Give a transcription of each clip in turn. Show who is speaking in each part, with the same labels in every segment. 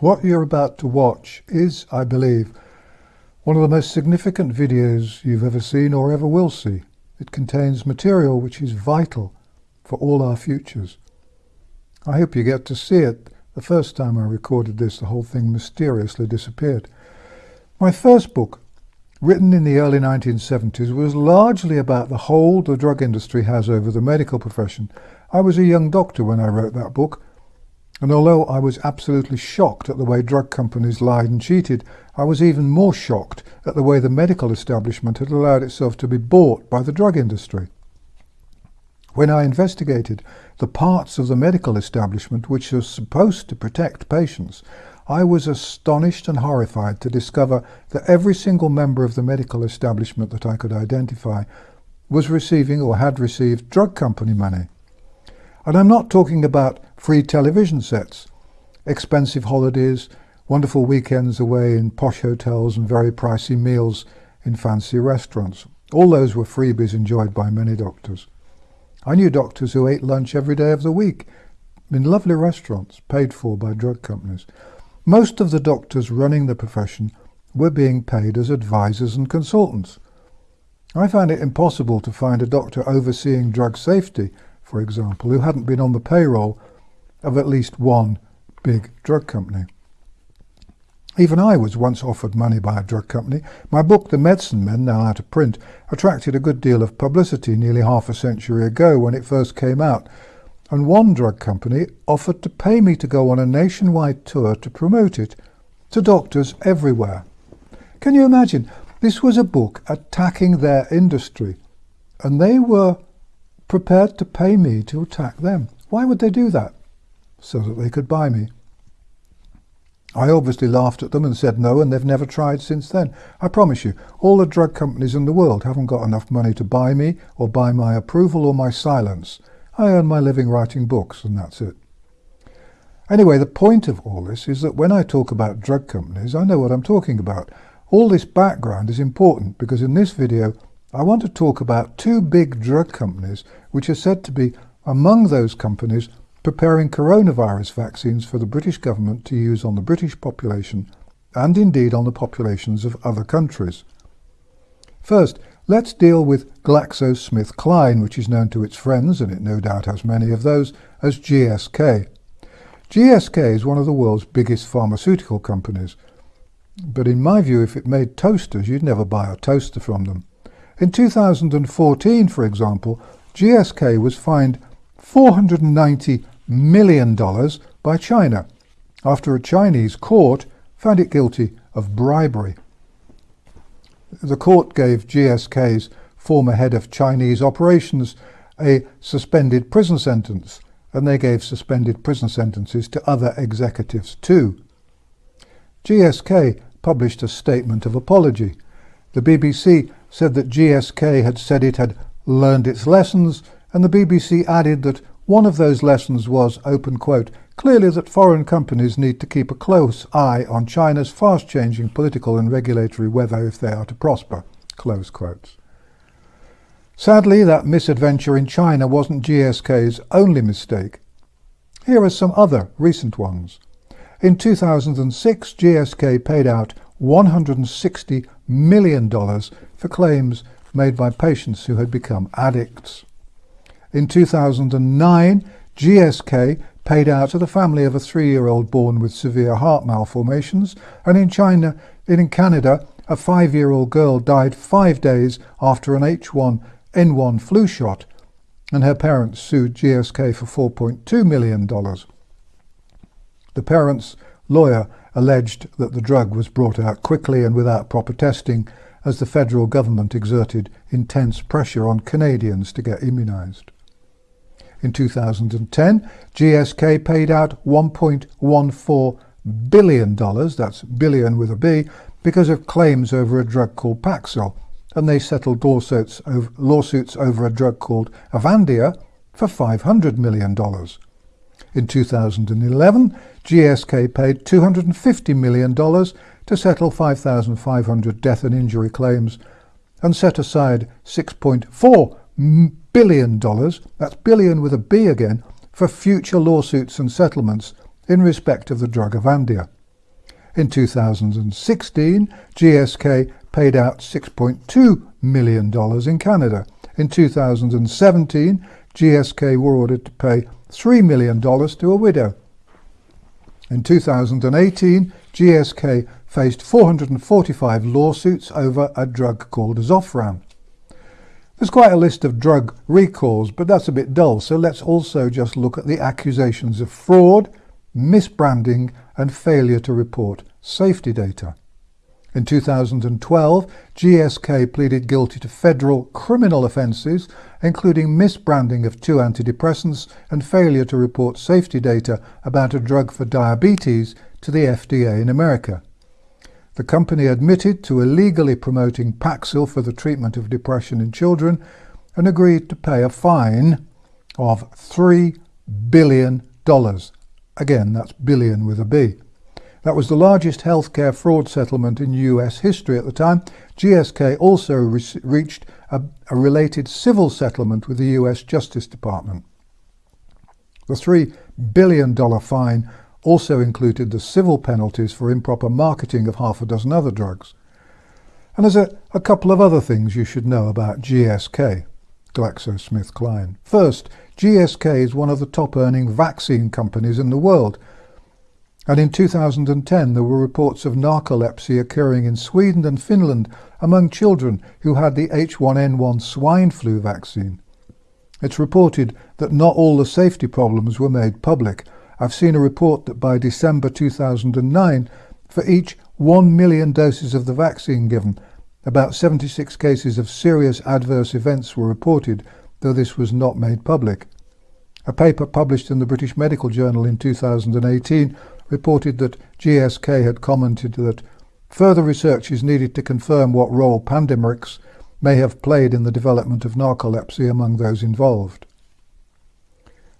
Speaker 1: What you're about to watch is, I believe, one of the most significant videos you've ever seen or ever will see. It contains material which is vital for all our futures. I hope you get to see it. The first time I recorded this, the whole thing mysteriously disappeared. My first book, written in the early 1970s, was largely about the hold the drug industry has over the medical profession. I was a young doctor when I wrote that book, and although I was absolutely shocked at the way drug companies lied and cheated, I was even more shocked at the way the medical establishment had allowed itself to be bought by the drug industry. When I investigated the parts of the medical establishment which are supposed to protect patients, I was astonished and horrified to discover that every single member of the medical establishment that I could identify was receiving or had received drug company money. And I'm not talking about free television sets, expensive holidays, wonderful weekends away in posh hotels and very pricey meals in fancy restaurants. All those were freebies enjoyed by many doctors. I knew doctors who ate lunch every day of the week in lovely restaurants paid for by drug companies. Most of the doctors running the profession were being paid as advisors and consultants. I found it impossible to find a doctor overseeing drug safety, for example, who hadn't been on the payroll of at least one big drug company. Even I was once offered money by a drug company. My book, The Medicine Men, now out of print, attracted a good deal of publicity nearly half a century ago when it first came out. And one drug company offered to pay me to go on a nationwide tour to promote it to doctors everywhere. Can you imagine? This was a book attacking their industry, and they were prepared to pay me to attack them. Why would they do that? so that they could buy me. I obviously laughed at them and said no, and they've never tried since then. I promise you, all the drug companies in the world haven't got enough money to buy me, or buy my approval or my silence. I earn my living writing books, and that's it. Anyway, the point of all this is that when I talk about drug companies, I know what I'm talking about. All this background is important because in this video, I want to talk about two big drug companies which are said to be among those companies preparing coronavirus vaccines for the British government to use on the British population and indeed on the populations of other countries. First, let's deal with GlaxoSmithKline, which is known to its friends, and it no doubt has many of those, as GSK. GSK is one of the world's biggest pharmaceutical companies, but in my view, if it made toasters, you'd never buy a toaster from them. In 2014, for example, GSK was fined 490 million dollars by China after a Chinese court found it guilty of bribery. The court gave GSK's former head of Chinese operations a suspended prison sentence, and they gave suspended prison sentences to other executives too. GSK published a statement of apology. The BBC said that GSK had said it had learned its lessons, and the BBC added that one of those lessons was, open quote, clearly that foreign companies need to keep a close eye on China's fast-changing political and regulatory weather if they are to prosper, close quotes. Sadly, that misadventure in China wasn't GSK's only mistake. Here are some other recent ones. In 2006, GSK paid out $160 million for claims made by patients who had become addicts. In 2009, GSK paid out to the family of a three-year-old born with severe heart malformations, and in China, in Canada, a five-year-old girl died five days after an H1N1 flu shot, and her parents sued GSK for $4.2 million. The parents' lawyer alleged that the drug was brought out quickly and without proper testing as the federal government exerted intense pressure on Canadians to get immunised. In 2010, GSK paid out $1.14 billion, that's billion with a B, because of claims over a drug called Paxil, and they settled lawsuits over, lawsuits over a drug called Avandia for $500 million. In 2011, GSK paid $250 million to settle 5,500 death and injury claims and set aside 6.4 billion dollars, that's billion with a B again, for future lawsuits and settlements in respect of the drug Avandia. In 2016, GSK paid out $6.2 million in Canada. In 2017, GSK were ordered to pay $3 million to a widow. In 2018, GSK faced 445 lawsuits over a drug called Zofran. There's quite a list of drug recalls, but that's a bit dull, so let's also just look at the accusations of fraud, misbranding and failure to report safety data. In 2012, GSK pleaded guilty to federal criminal offences, including misbranding of two antidepressants and failure to report safety data about a drug for diabetes to the FDA in America. The company admitted to illegally promoting Paxil for the treatment of depression in children and agreed to pay a fine of $3 billion. Again, that's billion with a B. That was the largest healthcare fraud settlement in US history at the time. GSK also re reached a, a related civil settlement with the US Justice Department. The $3 billion fine also included the civil penalties for improper marketing of half a dozen other drugs. And there's a, a couple of other things you should know about GSK, GlaxoSmithKline. First, GSK is one of the top earning vaccine companies in the world. And in 2010, there were reports of narcolepsy occurring in Sweden and Finland among children who had the H1N1 swine flu vaccine. It's reported that not all the safety problems were made public, I've seen a report that by December 2009, for each 1 million doses of the vaccine given, about 76 cases of serious adverse events were reported, though this was not made public. A paper published in the British Medical Journal in 2018 reported that GSK had commented that further research is needed to confirm what role Pandemrix may have played in the development of narcolepsy among those involved.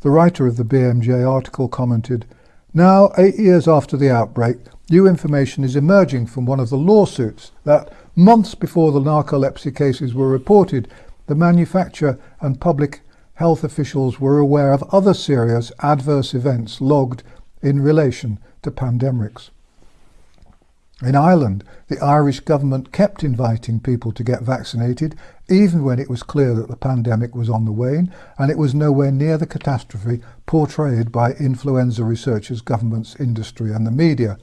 Speaker 1: The writer of the BMJ article commented, Now, eight years after the outbreak, new information is emerging from one of the lawsuits that, months before the narcolepsy cases were reported, the manufacturer and public health officials were aware of other serious adverse events logged in relation to Pandemrix. In Ireland, the Irish government kept inviting people to get vaccinated, even when it was clear that the pandemic was on the wane, and it was nowhere near the catastrophe portrayed by influenza researchers, governments, industry and the media.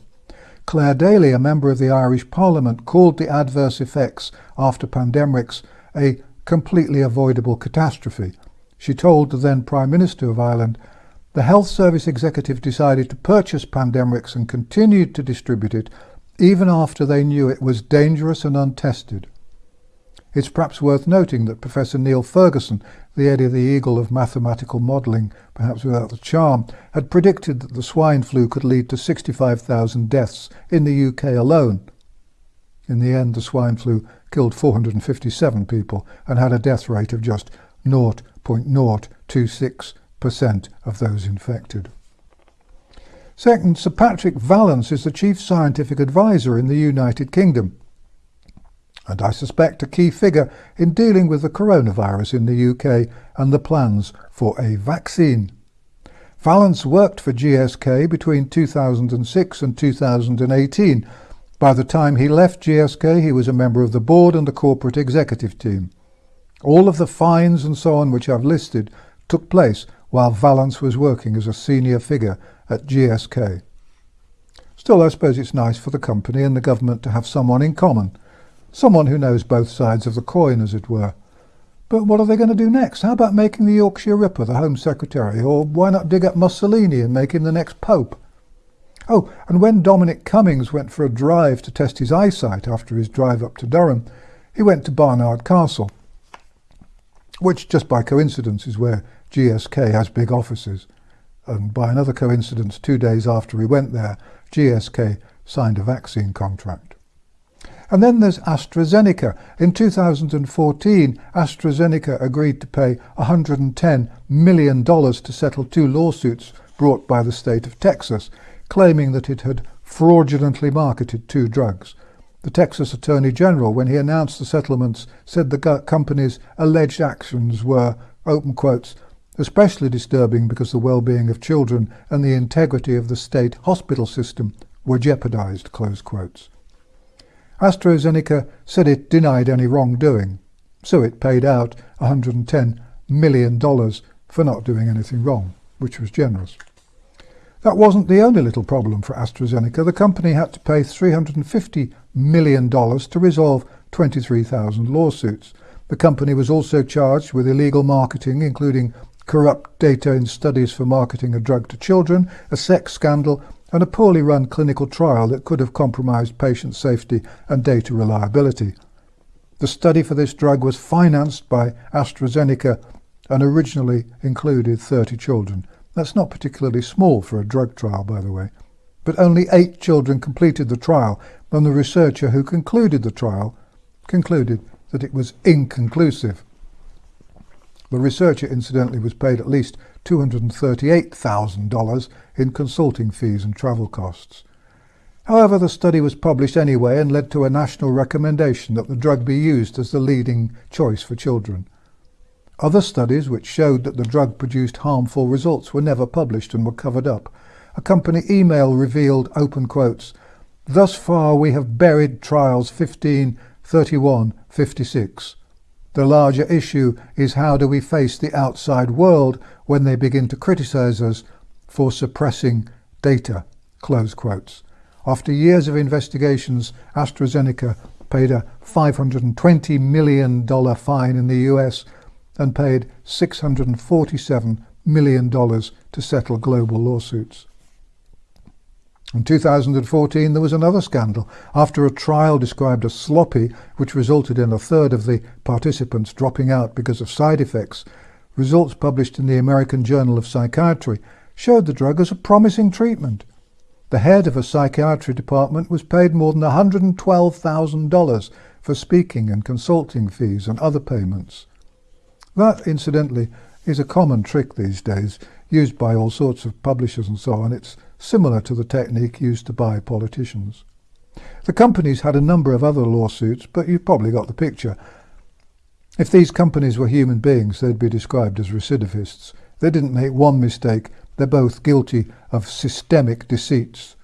Speaker 1: Clare Daly, a member of the Irish Parliament, called the adverse effects after Pandemrix a completely avoidable catastrophe. She told the then Prime Minister of Ireland, the Health Service executive decided to purchase Pandemrix and continued to distribute it even after they knew it was dangerous and untested. It's perhaps worth noting that Professor Neil Ferguson, the Eddie the Eagle of mathematical modelling, perhaps without the charm, had predicted that the swine flu could lead to 65,000 deaths in the UK alone. In the end, the swine flu killed 457 people and had a death rate of just 0.026% of those infected. Second, Sir Patrick Vallance is the Chief Scientific Advisor in the United Kingdom, and I suspect a key figure in dealing with the coronavirus in the UK and the plans for a vaccine. Vallance worked for GSK between 2006 and 2018. By the time he left GSK, he was a member of the board and the corporate executive team. All of the fines and so on which I've listed took place while Vallance was working as a senior figure at GSK. Still, I suppose it's nice for the company and the government to have someone in common, someone who knows both sides of the coin, as it were. But what are they going to do next? How about making the Yorkshire Ripper the Home Secretary? Or why not dig up Mussolini and make him the next Pope? Oh, and when Dominic Cummings went for a drive to test his eyesight after his drive up to Durham, he went to Barnard Castle, which just by coincidence is where GSK has big offices. And by another coincidence, two days after we went there, GSK signed a vaccine contract. And then there's AstraZeneca. In 2014, AstraZeneca agreed to pay $110 million to settle two lawsuits brought by the state of Texas, claiming that it had fraudulently marketed two drugs. The Texas Attorney General, when he announced the settlements, said the company's alleged actions were, open quotes, especially disturbing because the well-being of children and the integrity of the state hospital system were jeopardized, close quotes. AstraZeneca said it denied any wrongdoing, so it paid out $110 million for not doing anything wrong, which was generous. That wasn't the only little problem for AstraZeneca. The company had to pay $350 million to resolve 23,000 lawsuits. The company was also charged with illegal marketing, including corrupt data in studies for marketing a drug to children, a sex scandal, and a poorly run clinical trial that could have compromised patient safety and data reliability. The study for this drug was financed by AstraZeneca and originally included 30 children. That's not particularly small for a drug trial, by the way. But only eight children completed the trial, and the researcher who concluded the trial concluded that it was inconclusive. The researcher, incidentally, was paid at least $238,000 in consulting fees and travel costs. However, the study was published anyway and led to a national recommendation that the drug be used as the leading choice for children. Other studies which showed that the drug produced harmful results were never published and were covered up. A company email revealed, open quotes, Thus far we have buried trials 15, 31, 56. The larger issue is how do we face the outside world when they begin to criticize us for suppressing data, close quotes. After years of investigations, AstraZeneca paid a $520 million fine in the US and paid $647 million to settle global lawsuits. In 2014, there was another scandal. After a trial described as sloppy, which resulted in a third of the participants dropping out because of side effects, results published in the American Journal of Psychiatry showed the drug as a promising treatment. The head of a psychiatry department was paid more than $112,000 for speaking and consulting fees and other payments. That, incidentally, is a common trick these days, used by all sorts of publishers and so on. It's similar to the technique used to buy politicians. The companies had a number of other lawsuits, but you've probably got the picture. If these companies were human beings, they'd be described as recidivists. They didn't make one mistake. They're both guilty of systemic deceits.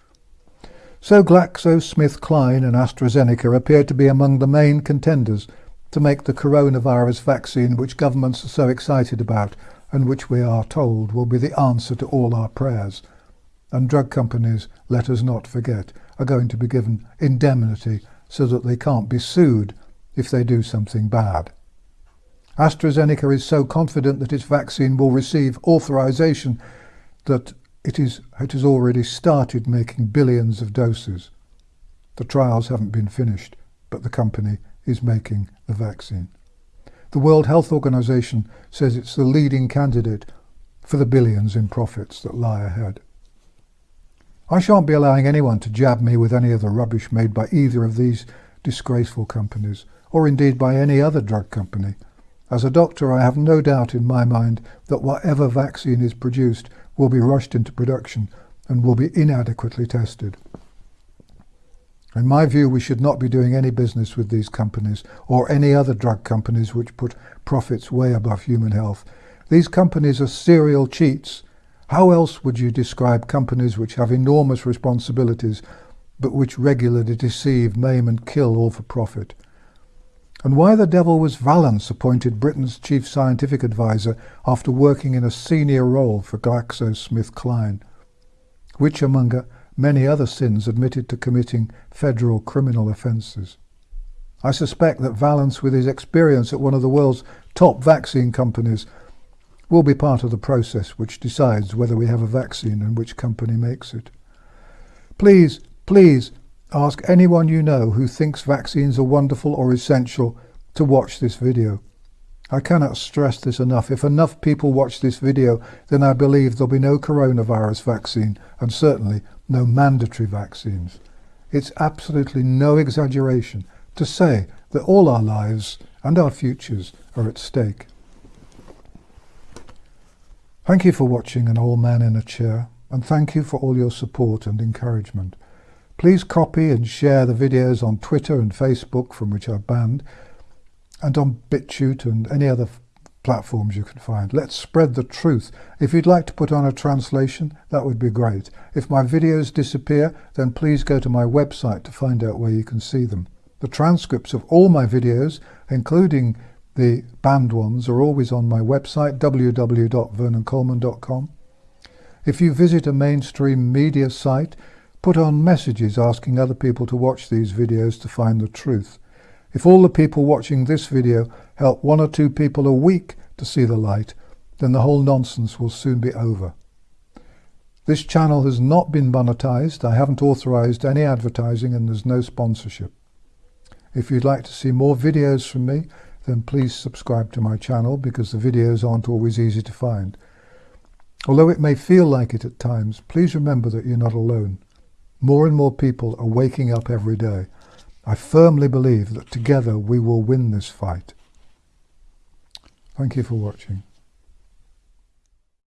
Speaker 1: So GlaxoSmithKline and AstraZeneca appear to be among the main contenders to make the coronavirus vaccine which governments are so excited about and which we are told will be the answer to all our prayers. And drug companies, let us not forget, are going to be given indemnity so that they can't be sued if they do something bad. AstraZeneca is so confident that its vaccine will receive authorization that it, is, it has already started making billions of doses. The trials haven't been finished, but the company is making the vaccine. The World Health Organization says it's the leading candidate for the billions in profits that lie ahead. I shan't be allowing anyone to jab me with any of the rubbish made by either of these disgraceful companies, or indeed by any other drug company. As a doctor, I have no doubt in my mind that whatever vaccine is produced will be rushed into production and will be inadequately tested. In my view, we should not be doing any business with these companies or any other drug companies which put profits way above human health. These companies are serial cheats. How else would you describe companies which have enormous responsibilities but which regularly deceive, maim and kill all for profit? And why the devil was Vallance appointed Britain's chief scientific advisor after working in a senior role for GlaxoSmithKline? Which among many other sins admitted to committing federal criminal offences. I suspect that Vallance, with his experience at one of the world's top vaccine companies, will be part of the process which decides whether we have a vaccine and which company makes it. Please, please ask anyone you know who thinks vaccines are wonderful or essential to watch this video. I cannot stress this enough. If enough people watch this video, then I believe there'll be no coronavirus vaccine and certainly no mandatory vaccines. It's absolutely no exaggeration to say that all our lives and our futures are at stake. Thank you for watching An Old Man in a Chair and thank you for all your support and encouragement. Please copy and share the videos on Twitter and Facebook from which I'm banned and on BitChute and any other platforms you can find. Let's spread the truth. If you'd like to put on a translation, that would be great. If my videos disappear, then please go to my website to find out where you can see them. The transcripts of all my videos, including the banned ones, are always on my website, www.vernoncoleman.com. If you visit a mainstream media site, put on messages asking other people to watch these videos to find the truth. If all the people watching this video help one or two people a week to see the light, then the whole nonsense will soon be over. This channel has not been monetized, I haven't authorized any advertising and there's no sponsorship. If you'd like to see more videos from me, then please subscribe to my channel because the videos aren't always easy to find. Although it may feel like it at times, please remember that you're not alone. More and more people are waking up every day. I firmly believe that together we will win this fight. Thank you for watching.